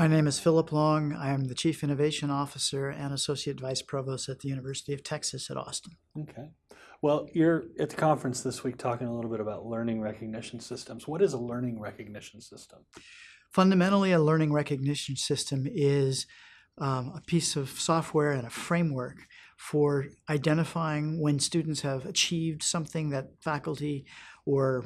My name is Philip Long. I am the Chief Innovation Officer and Associate Vice Provost at the University of Texas at Austin. Okay. Well, you're at the conference this week talking a little bit about learning recognition systems. What is a learning recognition system? Fundamentally, a learning recognition system is um, a piece of software and a framework for identifying when students have achieved something that faculty or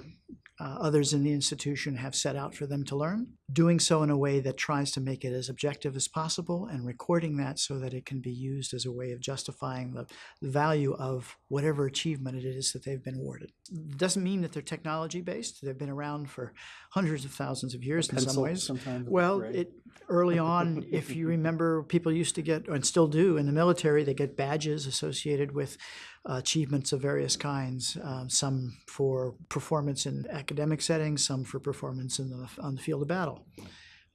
uh, others in the institution have set out for them to learn, doing so in a way that tries to make it as objective as possible and recording that so that it can be used as a way of justifying the, the value of whatever achievement it is that they've been awarded. It doesn't mean that they're technology based. They've been around for hundreds of thousands of years in some ways. Well, right? it early on, if you remember, people used to get, and still do in the military, they get badges associated with achievements of various kinds. Um, some for performance in academic settings, some for performance in the on the field of battle.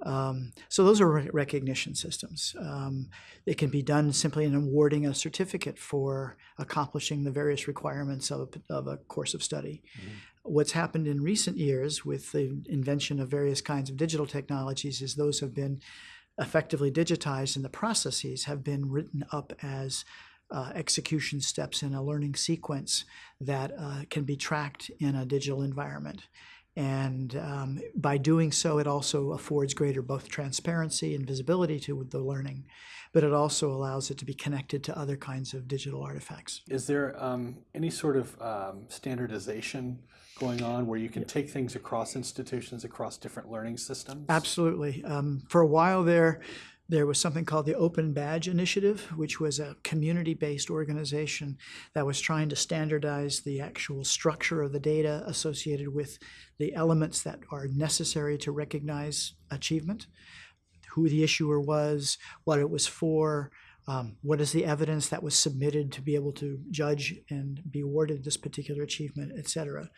Um, so those are re- recognition systems. Um, it can be done simply in awarding a certificate for accomplishing the various requirements of a, of a course of study. What's happened in recent years with the invention of various kinds of digital technologies is those have been effectively digitized and the processes have been written up as uh, execution steps in a learning sequence that uh, can be tracked in a digital environment. And um, by doing so, it also affords greater both transparency and visibility to the learning, but it also allows it to be connected to other kinds of digital artifacts. Is there um, any sort of um, standardization going on where you can take things across institutions, across different learning systems? Absolutely. Um, for a while there, there was something called the Open Badge Initiative, which was a community based organization that was trying to standardize the actual structure of the data associated with the elements that are necessary to recognize achievement, who the issuer was, what it was for. Um, what is the evidence that was submitted to be able to judge and be awarded this particular achievement, et cetera?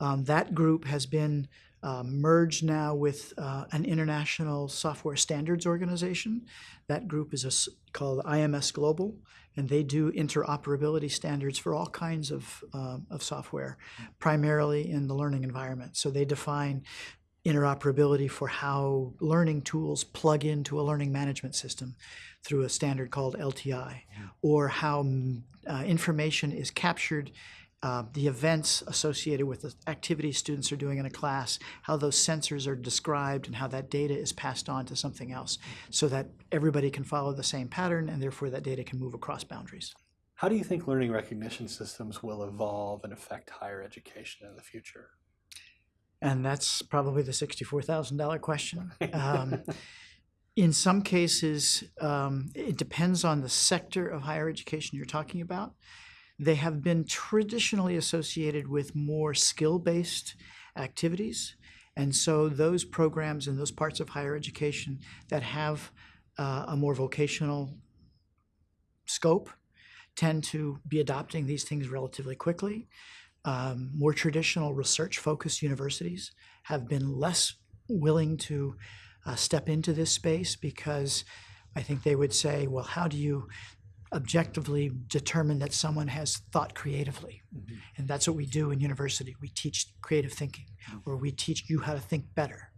Um, that group has been um, merged now with uh, an international software standards organization. That group is a called IMS Global, and they do interoperability standards for all kinds of, um, of software, primarily in the learning environment. So they define interoperability for how learning tools plug into a learning management system through a standard called LTI, or how mm, uh, information is captured uh, the events associated with the activities students are doing in a class, how those sensors are described, and how that data is passed on to something else so that everybody can follow the same pattern and therefore that data can move across boundaries. How do you think learning recognition systems will evolve and affect higher education in the future? And that's probably the $64,000 question. Um, in some cases, um, it depends on the sector of higher education you're talking about. They have been traditionally associated with more skill-based activities. And so those programs and those parts of higher education that have uh, a more vocational scope tend to be adopting these things relatively quickly. Um, more traditional research-focused universities have been less willing to uh, step into this space because I think they would say, well, how do you objectively determine that someone has thought creatively. Mhm. And that's what we do in university. We teach creative thinking, or we teach you how to think better.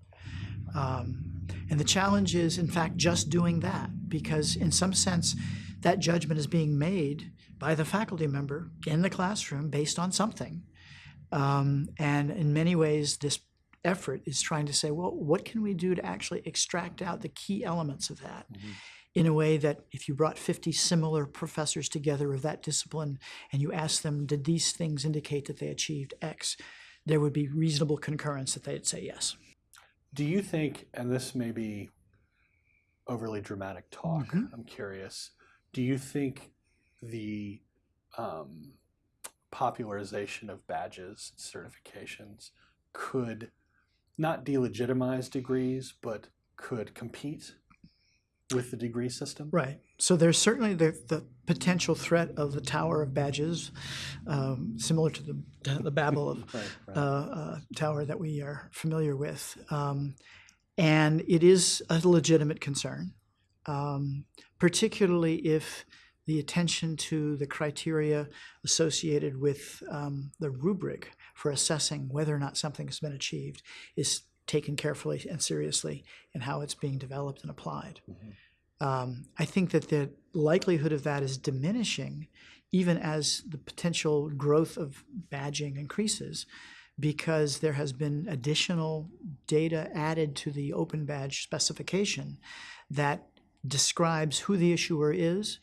Um, and the challenge is, in fact, just doing that, because in some sense, that judgment is being made by the faculty member in the classroom based on something. Um, and in many ways, this effort is trying to say, well, what can we do to actually extract out the key elements of that? Mhm. In a way that if you brought 50 similar professors together of that discipline and you asked them, did these things indicate that they achieved X, there would be reasonable concurrence that they'd say yes. Do you think, and this may be overly dramatic talk, Mhm. I'm curious, do you think the um, popularization of badges, certifications could not delegitimize degrees, but could compete with the degree system? Right. So there's certainly the, the potential threat of the tower of badges, um, similar to the, the Babel of Right, right. uh, uh, tower that we are familiar with. Um, and it is a legitimate concern, um, particularly if the attention to the criteria associated with um, the rubric for assessing whether or not something has been achieved is taken carefully and seriously in how it's being developed and applied. Um, I think that the likelihood of that is diminishing even as the potential growth of badging increases because there has been additional data added to the open badge specification that describes who the issuer is,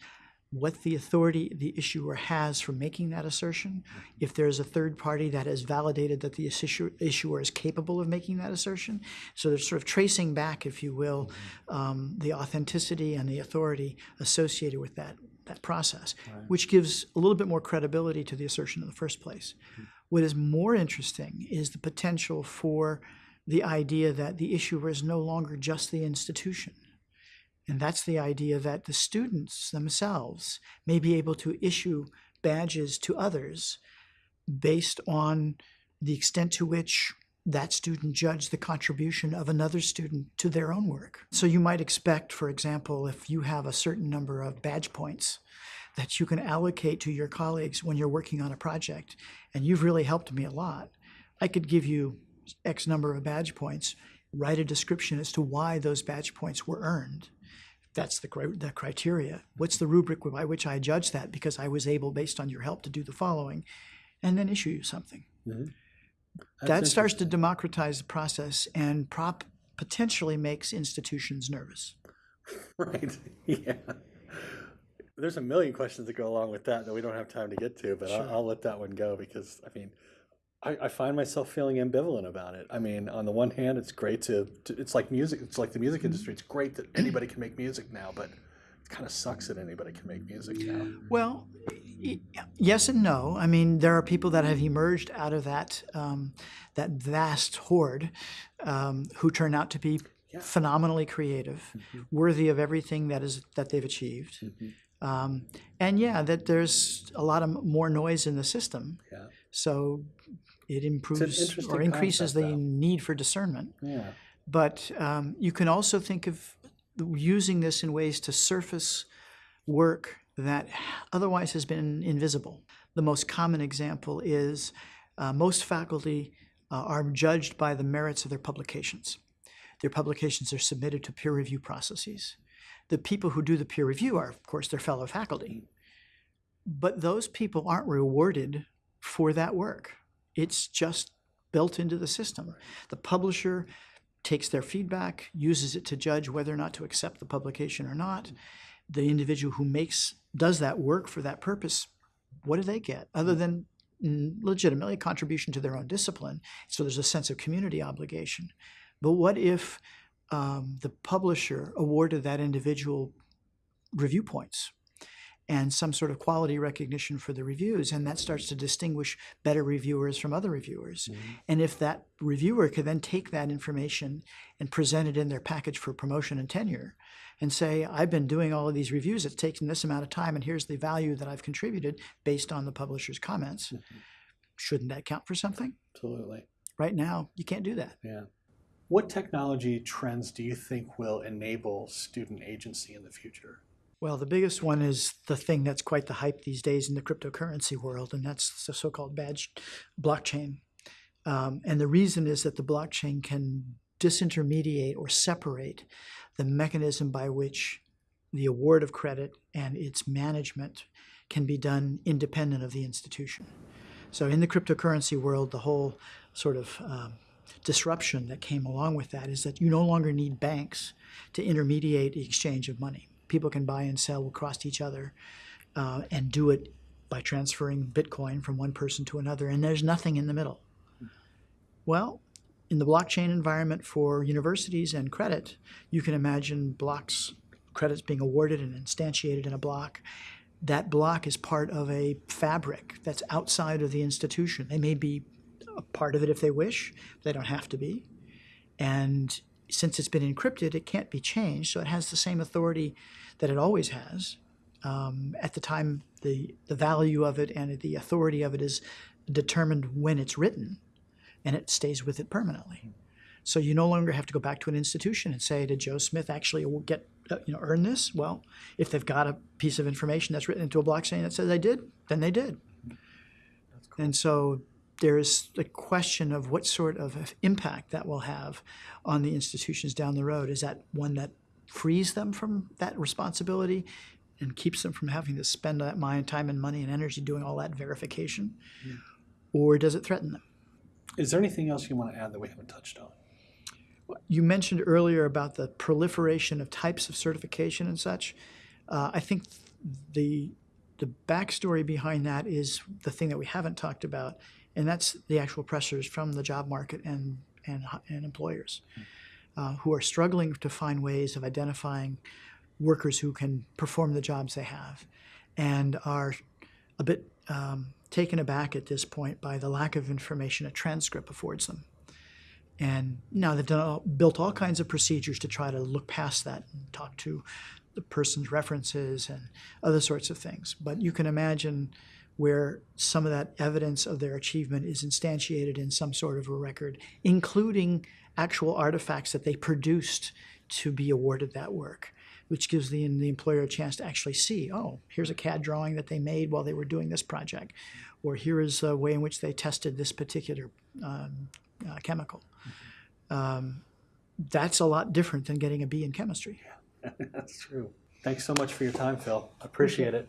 what the authority the issuer has for making that assertion, if there's a third party that has validated that the issuer, issuer is capable of making that assertion. So they're sort of tracing back, if you will, um, the authenticity and the authority associated with that, that process, which gives a little bit more credibility to the assertion in the first place. What is more interesting is the potential for the idea that the issuer is no longer just the institution. And that's the idea that the students themselves may be able to issue badges to others based on the extent to which that student judged the contribution of another student to their own work. So you might expect, for example, if you have a certain number of badge points that you can allocate to your colleagues when you're working on a project, and you've really helped me a lot, I could give you X number of badge points, write a description as to why those badge points were earned that's the, the criteria. What's the rubric by which I judge that? Because I was able, based on your help, to do the following, and then issue you something. Mm-hmm. that starts to democratize the process and prop potentially makes institutions nervous. Right, yeah. There's a million questions that go along with that that we don't have time to get to, but I'll, I'll let that one go because, I mean, I, I find myself feeling ambivalent about it. I mean, on the one hand, it's great to, to it's like music, it's like the music industry. It's great that anybody can make music now, but it kind of sucks that anybody can make music now. Well, y- yes and no. I mean, there are people that have emerged out of that um, that vast horde um, who turn out to be phenomenally creative, worthy of everything that is that they've achieved. Um, and yeah, that there's a lot of more noise in the system. Yeah. So it improves or increases concept, the need for discernment. Yeah. But um, you can also think of using this in ways to surface work that otherwise has been invisible. The most common example is uh, most faculty uh, are judged by the merits of their publications. Their publications are submitted to peer review processes. The people who do the peer review are, of course, their fellow faculty. But those people aren't rewarded for that work. It's just built into the system. The publisher takes their feedback, uses it to judge whether or not to accept the publication or not. The individual who makes does that work for that purpose, what do they get other than mm, legitimately a contribution to their own discipline? So there's a sense of community obligation. But what if um, the publisher awarded that individual review points and some sort of quality recognition for the reviews, and that starts to distinguish better reviewers from other reviewers. Mm-hmm. And if that reviewer could then take that information and present it in their package for promotion and tenure, and say, I've been doing all of these reviews, it's taken this amount of time, and here's the value that I've contributed based on the publisher's comments. Mm-hmm. Shouldn't that count for something? Absolutely. Right now, you can't do that. Yeah. What technology trends do you think will enable student agency in the future? Well, the biggest one is the thing that's quite the hype these days in the cryptocurrency world, and that's the so-called badge blockchain. Um, and the reason is that the blockchain can disintermediate or separate the mechanism by which the award of credit and its management can be done independent of the institution. So in the cryptocurrency world, the whole sort of um, disruption that came along with that is that you no longer need banks to intermediate the exchange of money. People can buy and sell across each other uh, and do it by transferring Bitcoin from one person to another, and there's nothing in the middle. Well, in the blockchain environment for universities and credit, you can imagine blocks, credits being awarded and instantiated in a block. That block is part of a fabric that's outside of the institution. They may be a part of it if they wish, they don't have to be. And since it's been encrypted, it can't be changed, so it has the same authority that it always has. Um, at the time, the, the value of it and the authority of it is determined when it's written, and it stays with it permanently. So you no longer have to go back to an institution and say, "Did Joe Smith actually get uh, you know earn this?" Well, if they've got a piece of information that's written into a blockchain that says they did, then they did. And so there's the question of what sort of impact that will have on the institutions down the road. Is that one that frees them from that responsibility and keeps them from having to spend that mind, time and money and energy doing all that verification? Or does it threaten them? Is there anything else you want to add that we haven't touched on? You mentioned earlier about the proliferation of types of certification and such. Uh, I think the the backstory behind that is the thing that we haven't talked about, and that's the actual pressures from the job market and and, and employers uh, who are struggling to find ways of identifying workers who can perform the jobs they have, and are a bit um, taken aback at this point by the lack of information a transcript affords them. And now they've done all, built all kinds of procedures to try to look past that and talk to the person's references and other sorts of things. But you can imagine where some of that evidence of their achievement is instantiated in some sort of a record, including actual artifacts that they produced to be awarded that work, which gives the, the employer a chance to actually see, oh, here's a CAD drawing that they made while they were doing this project, or here is a way in which they tested this particular um, uh, chemical. Um, that's a lot different than getting a B in chemistry. That's true. Thanks so much for your time, Phil. Appreciate it.